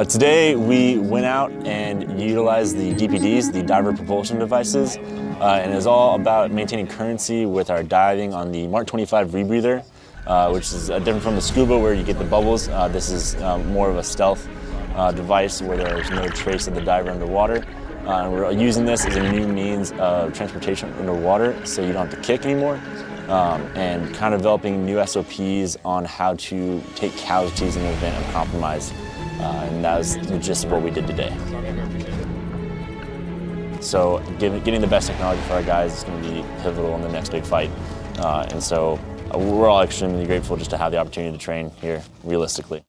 Uh, today we went out and utilized the DPDs, the diver propulsion devices, uh, and it's all about maintaining currency with our diving on the Mark 25 rebreather, uh, which is uh, different from the scuba where you get the bubbles. Uh, this is um, more of a stealth uh, device where there's no trace of the diver underwater. and we're using this as a new means of transportation underwater so you don't have to kick anymore. Um, and kind of developing new SOPs on how to take casualties in the event of compromise uh, and that was of what we did today. So getting the best technology for our guys is going to be pivotal in the next big fight. Uh, and so uh, we're all extremely grateful just to have the opportunity to train here realistically.